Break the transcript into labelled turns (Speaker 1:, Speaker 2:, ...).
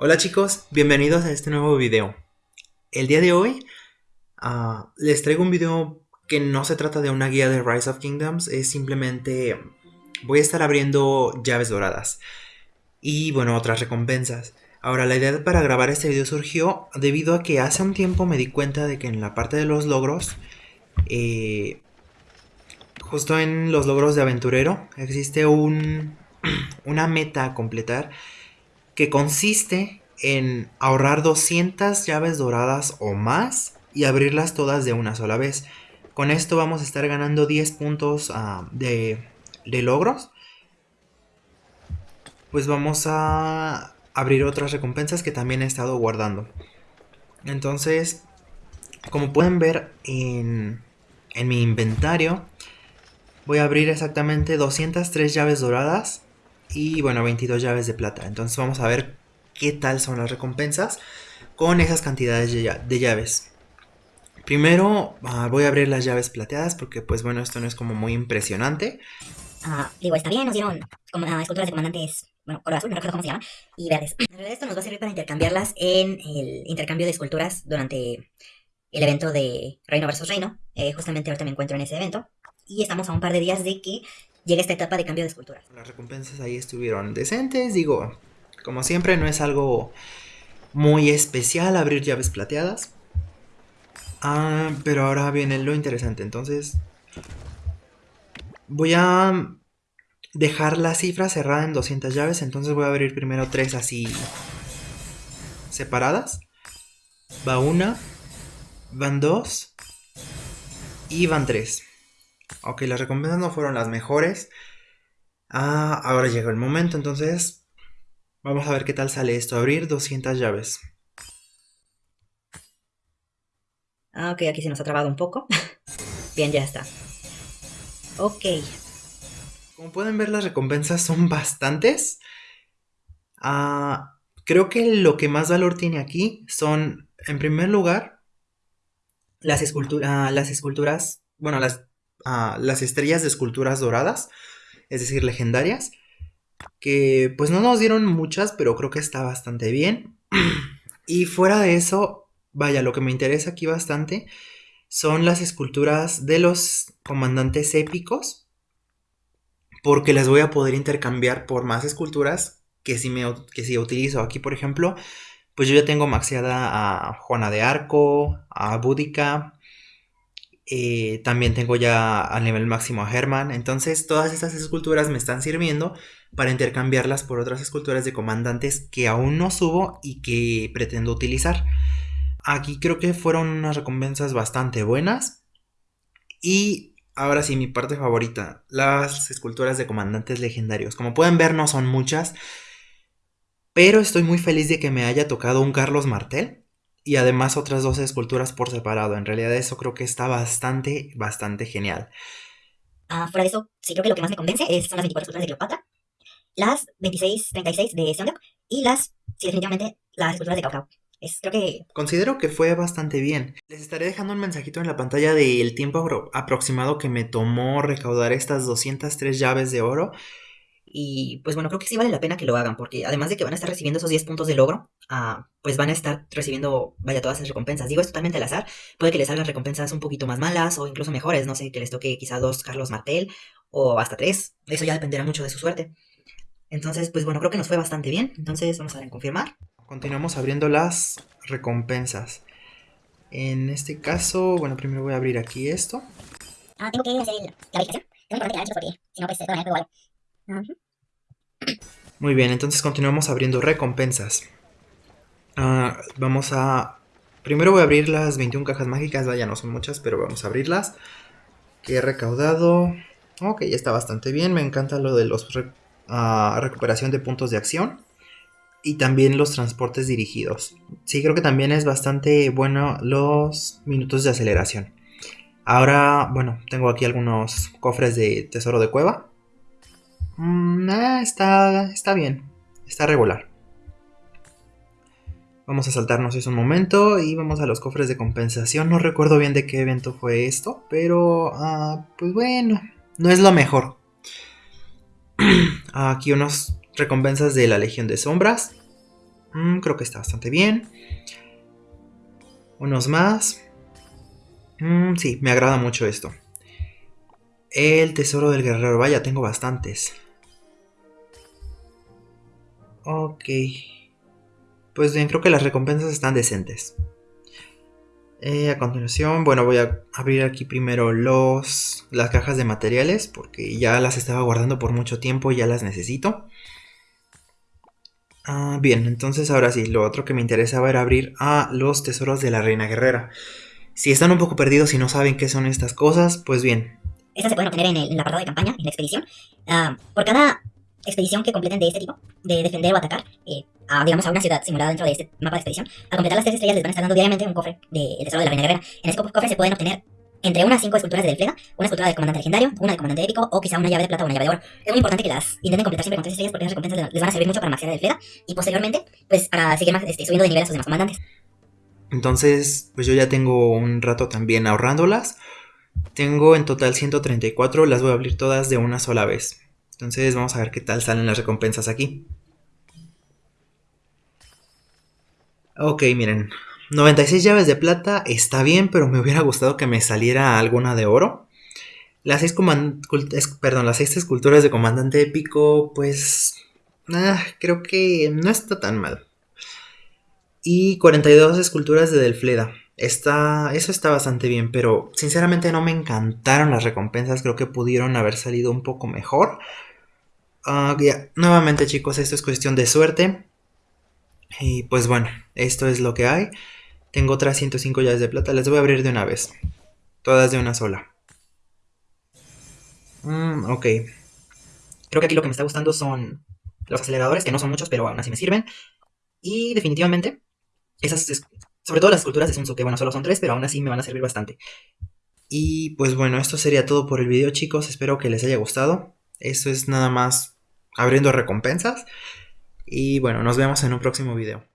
Speaker 1: Hola chicos, bienvenidos a este nuevo video. El día de hoy uh, les traigo un video que no se trata de una guía de Rise of Kingdoms, es simplemente voy a estar abriendo llaves doradas y bueno, otras recompensas. Ahora, la idea para grabar este video surgió debido a que hace un tiempo me di cuenta de que en la parte de los logros, eh, justo en los logros de aventurero, existe un, una meta a completar que consiste en ahorrar 200 llaves doradas o más y abrirlas todas de una sola vez. Con esto vamos a estar ganando 10 puntos uh, de, de logros. Pues vamos a abrir otras recompensas que también he estado guardando. Entonces, como pueden ver en, en mi inventario, voy a abrir exactamente 203 llaves doradas y bueno, 22 llaves de plata. Entonces vamos a ver qué tal son las recompensas con esas cantidades de llaves. Primero uh, voy a abrir las llaves plateadas porque pues bueno, esto no es como muy impresionante.
Speaker 2: Uh, digo, está bien, nos dieron como, uh, esculturas de comandantes, bueno, color azul, no recuerdo cómo se llama, y verdes. Esto nos va a servir para intercambiarlas en el intercambio de esculturas durante el evento de Reino versus Reino. Eh, justamente ahorita me encuentro en ese evento. Y estamos a un par de días de que llega esta etapa de cambio de esculturas.
Speaker 1: Las recompensas ahí estuvieron decentes, digo, como siempre no es algo muy especial abrir llaves plateadas. Ah, pero ahora viene lo interesante, entonces voy a dejar la cifra cerrada en 200 llaves, entonces voy a abrir primero tres así separadas. Va una, van dos y van tres. Ok, las recompensas no fueron las mejores. Ah, ahora llegó el momento, entonces vamos a ver qué tal sale esto. Abrir 200 llaves.
Speaker 2: Ah, ok, aquí se nos ha trabado un poco. Bien, ya está. Ok.
Speaker 1: Como pueden ver, las recompensas son bastantes. Ah, creo que lo que más valor tiene aquí son, en primer lugar, las, esculturas, las esculturas, bueno, las las estrellas de esculturas doradas, es decir, legendarias, que pues no nos dieron muchas, pero creo que está bastante bien. y fuera de eso, vaya, lo que me interesa aquí bastante son las esculturas de los comandantes épicos, porque las voy a poder intercambiar por más esculturas que si, me, que si utilizo aquí, por ejemplo, pues yo ya tengo maxeada a Juana de Arco, a Búdica, eh, también tengo ya al nivel máximo a Herman. Entonces todas estas esculturas me están sirviendo para intercambiarlas por otras esculturas de comandantes que aún no subo y que pretendo utilizar. Aquí creo que fueron unas recompensas bastante buenas. Y ahora sí, mi parte favorita, las esculturas de comandantes legendarios. Como pueden ver no son muchas, pero estoy muy feliz de que me haya tocado un Carlos Martel y además otras 12 esculturas por separado. En realidad eso creo que está bastante, bastante genial.
Speaker 2: Ah, fuera de eso, sí creo que lo que más me convence es, son las 24 esculturas de Cleopatra, las 26, 36 de Seondok y las, sí, definitivamente, las esculturas de Cao Es, creo que...
Speaker 1: Considero que fue bastante bien. Les estaré dejando un mensajito en la pantalla del tiempo aproximado que me tomó recaudar estas 203 llaves de oro.
Speaker 2: Y pues bueno, creo que sí vale la pena que lo hagan, porque además de que van a estar recibiendo esos 10 puntos de logro, ah, pues van a estar recibiendo, vaya, todas esas recompensas. Digo, es totalmente al azar. Puede que les salgan recompensas un poquito más malas o incluso mejores. No sé, que les toque quizá dos Carlos Martel o hasta tres. Eso ya dependerá mucho de su suerte. Entonces, pues bueno, creo que nos fue bastante bien. Entonces, vamos a ver en confirmar.
Speaker 1: Continuamos abriendo las recompensas. En este caso, bueno, primero voy a abrir aquí esto.
Speaker 2: Ah, tengo que hacer la verificación. Tengo que la porque si no, pues todavía igual.
Speaker 1: Muy bien, entonces continuamos abriendo recompensas. Ah, vamos a... Primero voy a abrir las 21 cajas mágicas, ya no son muchas, pero vamos a abrirlas. Que he recaudado... Ok, ya está bastante bien, me encanta lo de los ah, recuperación de puntos de acción. Y también los transportes dirigidos. Sí, creo que también es bastante bueno los minutos de aceleración. Ahora, bueno, tengo aquí algunos cofres de tesoro de cueva. Mm, ah, está, está bien. Está regular. Vamos a saltarnos eso un momento y vamos a los cofres de compensación. No recuerdo bien de qué evento fue esto, pero ah, pues bueno, no es lo mejor. Aquí unos recompensas de la Legión de Sombras. Mm, creo que está bastante bien. Unos más. Mm, sí, me agrada mucho esto. El tesoro del guerrero. Vaya, tengo bastantes. Ok. Pues bien, creo que las recompensas están decentes. Eh, a continuación, bueno, voy a abrir aquí primero los, las cajas de materiales porque ya las estaba guardando por mucho tiempo y ya las necesito. Ah, bien, entonces ahora sí, lo otro que me interesaba era abrir a los tesoros de la reina guerrera. Si están un poco perdidos y no saben qué son estas cosas, pues bien.
Speaker 2: Estas se pueden obtener en el, apartado de campaña, en la expedición. Ah, por cada expedición que completen de este tipo, de defender o atacar, eh, a, digamos, a una ciudad simulada dentro de este mapa de expedición, al completar las tres estrellas les van a estar dando diariamente un cofre del de tesoro de la reina guerrera. En ese cofre se pueden obtener entre unas cinco esculturas de Delfleda, una escultura de comandante legendario, una de comandante épico o quizá una llave de plata o una llave de oro. Es muy importante que las intenten completar siempre con tres estrellas porque esas recompensas les van a servir mucho para maxear de Delfleda y posteriormente, pues para seguir más, este, subiendo de nivel a sus demás comandantes.
Speaker 1: Entonces, pues yo ya tengo un rato también ahorrándolas. Tengo en total 134, las voy a abrir todas de una sola vez. Entonces vamos a ver qué tal salen las recompensas aquí. Ok, miren. 96 llaves de plata está bien, pero me hubiera gustado que me saliera alguna de oro. Las 6 perdón, las seis esculturas de comandante épico, pues... Ah, creo que no está tan mal. Y 42 esculturas de Delfleda. Está, eso está bastante bien, pero sinceramente no me encantaron las recompensas. Creo que pudieron haber salido un poco mejor. Ah, nuevamente chicos, esto es cuestión de suerte. Y pues bueno, esto es lo que hay. Tengo otras 105 llaves de plata, las voy a abrir de una vez. Todas de una sola. Mm, ok. Creo que aquí lo que me está gustando son los aceleradores, que no son muchos, pero aún así me sirven. Y definitivamente, esas, sobre todo las esculturas de Sun que bueno, solo son tres, pero aún así me van a servir bastante. Y pues bueno, esto sería todo por el video chicos, espero que les haya gustado. Esto es nada más abriendo recompensas. Y bueno, nos vemos en un próximo video.